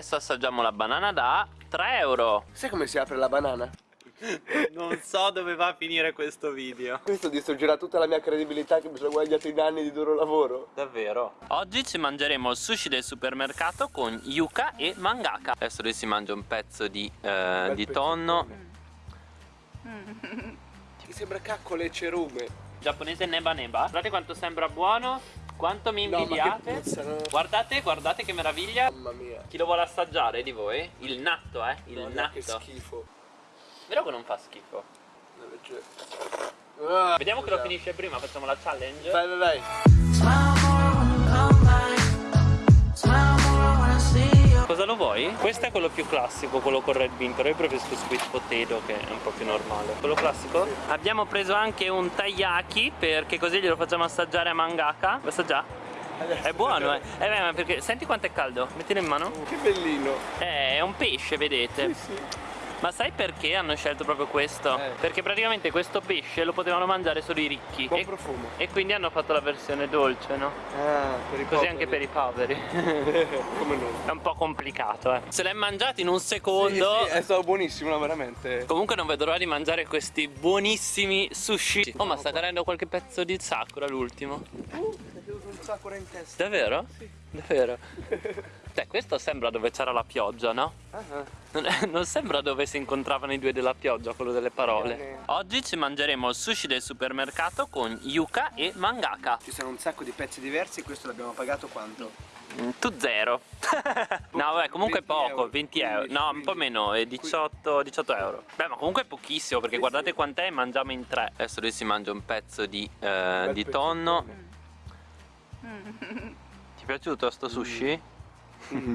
Adesso assaggiamo la banana da 3 euro. Sai come si apre la banana? Non so dove va a finire questo video. Questo distruggerà tutta la mia credibilità che mi sono guadagnato in anni di duro lavoro. Davvero? Oggi ci mangeremo il sushi del supermercato con yuca e mangaka. Adesso lui si mangia un pezzo di, eh, di tonno. Mi sembra caccole e cerume. Giapponese neba neba. Guardate quanto sembra buono Quanto mi No, che invidiate puzzano. Guardate, guardate che meraviglia Mamma mia Chi lo vuole assaggiare di voi? Il natto, eh? Il Guarda che natto schifo Vero che non fa schifo? Ah, Vediamo che lo finisce prima, facciamo la challenge Vai vai vai Lo? Questo è quello più classico, quello con red bean, però io preferisco sweet potato che è un po' più normale. Quello classico? Abbiamo preso anche un taiyaki perché così glielo facciamo assaggiare a mangaka. Vuoi assaggiare? È buono, eh. eh beh, perché senti quanto è caldo? Mettilo in mano. Che bellino Eh, è un pesce, vedete. Sì Ma sai perché hanno scelto proprio questo? Eh. Perché praticamente questo pesce lo potevano mangiare solo i ricchi. Buon E, profumo e quindi hanno fatto la versione dolce, no? Ah, per i Così anche per i poveri. Come no? È un po' complicato, eh. Se l'hai mangiato in un secondo. Sì, sì, è stato buonissimo, no, veramente Comunque non vedo l'ora di mangiare questi buonissimi sushi. Oh, ma sta cadendo qualche pezzo di sakura l'ultimo. Uh, è caduto un sakura in testa Davvero? Sì. Davvero? Cioè, questo sembra dove c'era la pioggia, no? Ah, ah. Non, sembra dove si incontravano i due della pioggia, quello delle parole. Bene. Oggi ci mangeremo il sushi del supermercato con yuca e mangaka. Ci sono un sacco di pezzi diversi questo l'abbiamo pagato quanto? Mm, Tu zero. no, vabbè, comunque è 20 poco, euro. 20 euro. 15, No, un po' 15. meno, è 18, 18 euro. Beh, ma comunque è pochissimo perché Sì, guardate sì. quant'è e mangiamo in tre. Adesso lui si mangia un pezzo di, eh, Bel di pezzo tonno. di Ti è piaciuto sto sushi? Mm.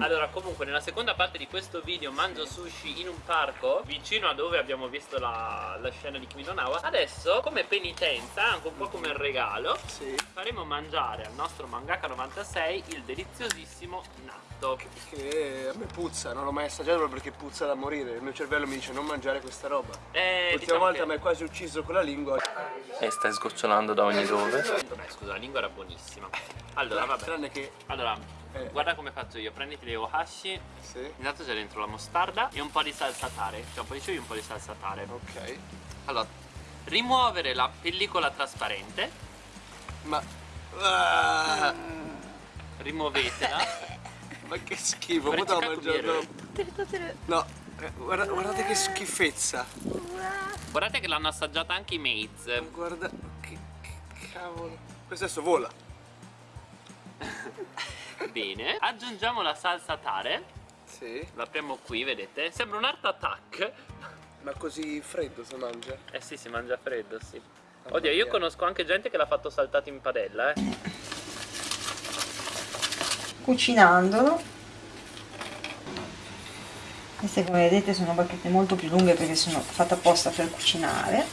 Allora, comunque, nella seconda parte di questo video mangio sushi in un parco vicino a dove abbiamo visto la, la scena di Kimi no Nawa. Adesso, come penitenza, anche un po' come regalo, Sì faremo mangiare al nostro mangaka 96 il deliziosissimo natto. Che a me puzza, non l'ho mai assaggiato proprio perché puzza da morire Il mio cervello mi dice non mangiare questa roba Eh, L'ultima diciamo volta che- mi hai quasi ucciso con la lingua E stai sgocciolando da ogni dove. Vabbè, scusa, la lingua era buonissima. Allora, vabbè. Tranne che Allora, Eh. guarda come faccio io. Prenditi le ohashi. Sì Intanto c'è dentro la mostarda e un po' di salsa tare. Cioè un po' di cibo e un po' di salsa tare. Ok Allora, rimuovere la pellicola trasparente. Ma ah, Rimuovetela. Ma che schifo Potevo cercare mangiarlo No guarda- Guardate che schifezza Guardate che l'hanno assaggiata anche i maids. Guarda Che, che cavolo Questo adesso vola Bene. Aggiungiamo la salsa tare. Sì L'apriamo qui, vedete? Sembra un art attack. Ma così freddo si mangia Eh sì, si mangia freddo, sì. Mamma Oddio, io mia. conosco anche gente che l'ha fatto saltato in padella, eh. cucinandolo queste come vedete sono bacchette molto più lunghe perché sono fatte apposta per cucinare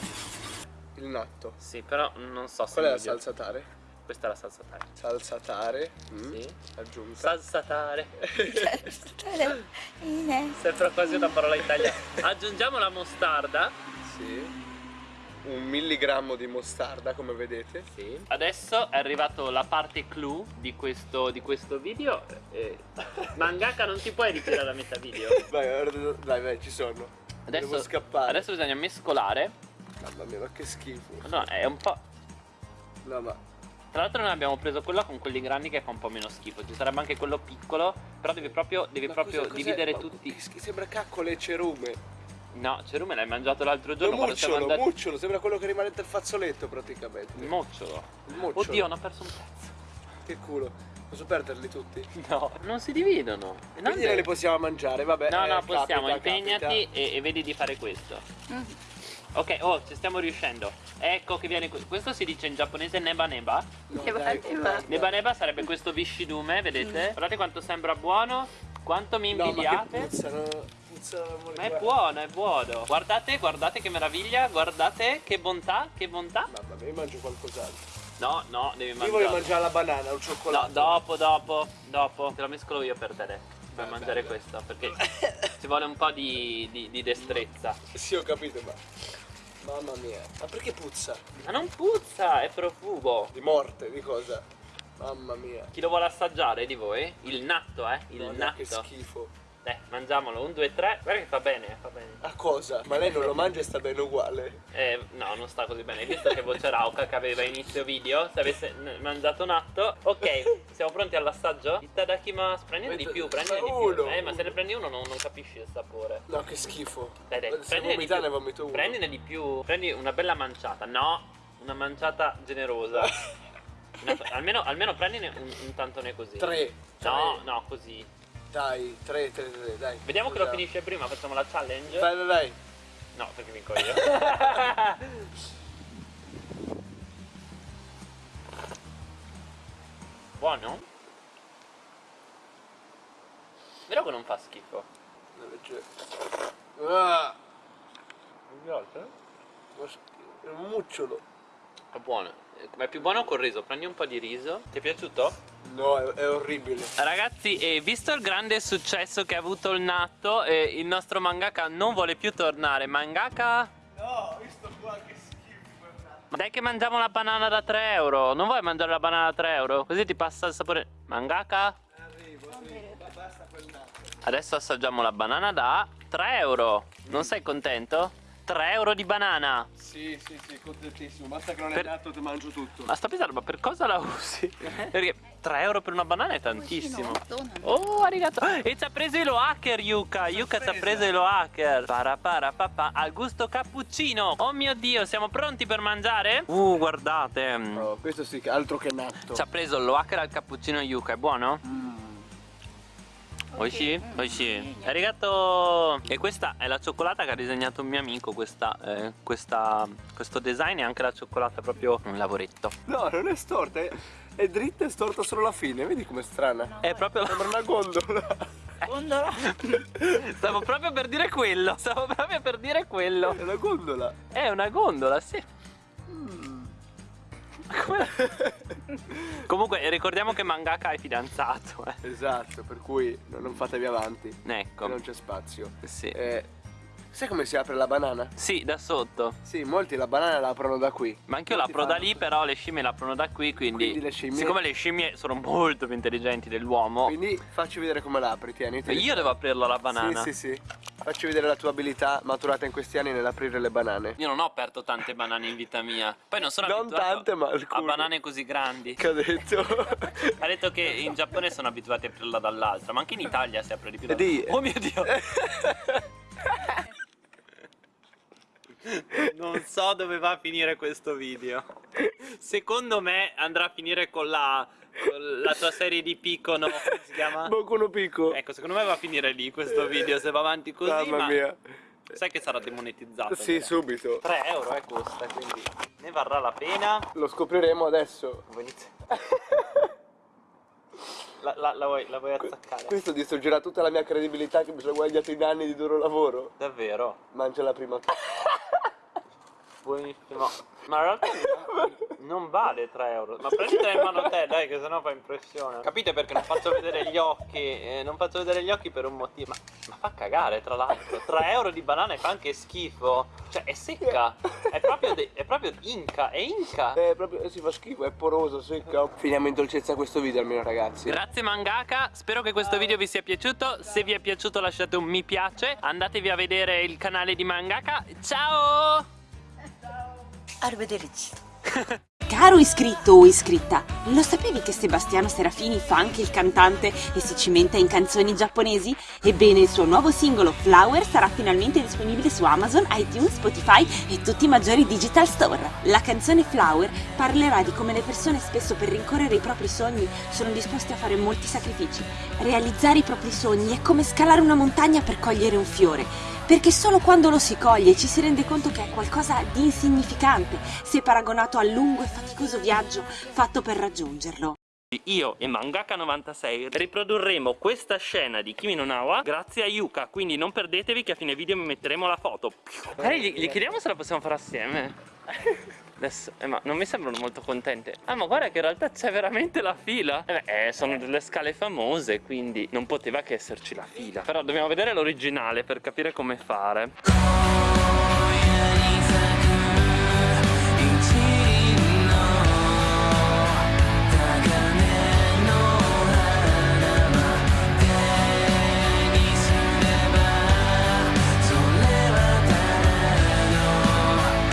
Il natto Sì, però non so se Qual è la salsa tare? Questa è la salsa tare. Salsa tare mm, Sì. Aggiunta Salsa tare. Sembra quasi una parola italiana. Aggiungiamo la mostarda. Sì Un milligrammo di mostarda come vedete Sì. Adesso è arrivato la parte clou di questo, di questo video. Eh, mangaka non ti puoi ritirare a metà video. Vai, dai, vai, ci sono Adesso, Devo scappare adesso bisogna mescolare. Mamma mia, ma che schifo No, è un po'. No, ma Tra l'altro noi abbiamo preso quello con quelli grandi che fa un po' meno schifo. Ci sarebbe anche quello piccolo. Però devi proprio, devi proprio cosa- dividere Ma tutti. che Sembra caccole e cerume No, Cerume l'hai mangiato l'altro giorno mucciolo, andati. mucciolo Sembra quello che rimane del fazzoletto praticamente Il mocciolo. Il mucciolo Oddio, non ho perso un pezzo. Che culo Posso perderli tutti? No, non si dividono. Quindi non li possiamo mangiare, vabbè No, eh, no, possiamo, capita, impegnati capita. e, e vedi di fare questo. Ok, oh, ci stiamo riuscendo. Ecco che viene que- questo si dice in giapponese neba neba. No, Neba, dai, neba. Neba neba sarebbe questo viscidume, vedete? Guardate quanto sembra buono, quanto mi No, ma che invidiate. puzzano, puzzano Ma è buono, è buono. Guardate, guardate che meraviglia, guardate che bontà, che bontà. Mamma mia, io mangio qualcos'altro No, no, devi Io mangiare. voglio mangiare la banana, No, cioccolato dopo, dopo, dopo. Te lo mescolo io per te. Per Beh, mangiare beh, questo, perché ci vuole un po' di, di- di destrezza. Sì, ho capito, ma... Mamma mia Ma perché puzza? Ma non puzza, è profumo. Di morte, di cosa? Mamma mia Chi lo vuole assaggiare di voi? Il natto, eh? Il Guarda natto. Che schifo Dai, mangiamolo, un, due, tre. Guarda che fa bene, fa bene. Cosa? Ma lei non lo mangia e sta bene uguale. Eh, no, non sta così bene. Hai visto che voce rauca che aveva inizio video? Se avesse mangiato un atto. Ok, siamo pronti all'assaggio? Itadakimasu. Prendine di più, prendine di più. Uno. Eh, ma se ne prendi uno non, non capisci il sapore. No, che schifo. Dai, dai, Se prendine di più. ne vomito uno. Prendine di più. Prendi una bella manciata. No, una manciata generosa. Una- almeno, almeno prendine un, un tantone così. Tre. No, tre. no, così. Dai, tre, tre, tre, dai. Vediamo che lo finisce prima, facciamo la challenge. Dai, dai, dai. No, perché vinco io. Buono? Vero che non fa schifo? Ah, è un mucciolo. È buono. Ma è più buono col riso. Prendi un po' di riso. Ti è piaciuto? No, è, è orribile. Ragazzi, eh, visto il grande successo che ha avuto il natto, eh, il nostro mangaka non vuole più tornare. Mangaka? No, visto qua che schifo. Ma dai che mangiamo la banana da 3 euro. Non vuoi mangiare la banana da 3 euro? Così ti passa il sapore. Mangaka? Arrivo, arrivo. Basta quel nato. Adesso assaggiamo la banana da 3 euro. Non sei contento? 3 euro di banana. Sì, sì, sì, contentissimo. Basta che non è Per- nato, ti mangio tutto. Ma sto pensando, ma per cosa la usi? Perché 3 euro per una banana è tantissimo. Oh, arigato. E ci ha preso il hacker, Yuka. Yuka ci ha preso il hacker. Para para papà. Al gusto cappuccino. Oh mio dio, siamo pronti per mangiare? Uh, guardate. Oh, questo sì, altro che natto. Ci ha preso lo hacker al cappuccino Yuka. È buono? Mm. Oishi? Oishi. Arigato! E questa è la cioccolata che ha disegnato un mio amico, questa, eh, questa- questo design e anche la cioccolata proprio un lavoretto. No, non è storta, è, è dritta e storta solo la fine. Vedi com'è strana? È proprio la... Sembra una gondola. Gondola. Stavo proprio per dire quello, stavo proprio per dire quello. È una gondola. È una gondola, sì. Come- Comunque ricordiamo che Mangaka è fidanzato, eh. Esatto, per cui no- non fatevi avanti. Ecco. Non c'è spazio. Sì. Eh, sai come si apre la banana? Sì, da sotto. Sì, molti la banana la aprono da qui. Ma anche io Molti l'apro da lì, però le scimmie l'aprono da qui, quindi... Quindi le scimmie- Siccome le scimmie sono molto più intelligenti dell'uomo, Quindi facci vedere come la apri, tieni. tieni. io devo aprirla la banana. Sì, sì, sì. Facci vedere la tua abilità maturata in questi anni nell'aprire le banane. Io non ho aperto tante banane in vita mia. Poi non sono Non abituato tante, ma a banane così grandi. Che ha detto? Ha detto che in Giappone sono abituati a aprirla dall'altra, ma anche in Italia si apre di più. da- Oh mio dio! Non so dove va a finire questo video. Secondo me andrà a finire con la, con la tua serie di Picono. Come si chiama? Boku no Pico. Ecco, secondo me va a finire lì questo video se va avanti così. Mamma ma mia. sai che sarà demonetizzato. Sì, vero? subito. 3 euro eh, costa, quindi ne varrà la pena. Lo scopriremo adesso. Iniziare? La, la- la vuoi, la vuoi attaccare? Questo distruggerà tutta la mia credibilità che mi sono guadagnato in anni di duro lavoro. Davvero? Mangiala prima tu. Buonissimo. Ma in realtà non vale 3 euro. Ma prenditela in mano te, dai, che sennò fa impressione. Capite perché non faccio vedere gli occhi? Eh, non faccio vedere gli occhi per un motivo. Ma, ma fa cagare, tra l'altro. 3 euro di banana e fa anche schifo. Cioè, è secca. È proprio, de- è proprio inca. È inca. È proprio, eh, si fa schifo, è poroso, secca. Finiamo in dolcezza questo video almeno ragazzi. Grazie mangaka, spero che questo video vi sia piaciuto, se vi è piaciuto lasciate un mi piace, andatevi a vedere il canale di mangaka, ciao! Arrivederci. Caro iscritto o iscritta, lo sapevi che Sebastiano Serafini fa anche il cantante e si cimenta in canzoni giapponesi? Ebbene, il suo nuovo singolo Flower sarà finalmente disponibile su Amazon, iTunes, Spotify e tutti i maggiori digital store. La canzone Flower parlerà di come le persone spesso per rincorrere i propri sogni sono disposte a fare molti sacrifici. Realizzare i propri sogni è come scalare una montagna per cogliere un fiore perché solo quando lo si coglie ci si rende conto che è qualcosa di insignificante se paragonato al lungo e faticoso viaggio fatto per raggiungerlo. Io e Mangaka96 riprodurremo questa scena di Kimi no Nawa grazie a Yuka, quindi non perdetevi che a fine video mi metteremo la foto. Magari gli, gli chiediamo se la possiamo fare assieme. Adesso, eh, ma non mi sembrano molto contente. Ah, ma guarda che in realtà c'è veramente la fila. Eh beh, eh, sono delle scale famose, quindi non poteva che esserci la fila. Però dobbiamo vedere l'originale per capire come fare.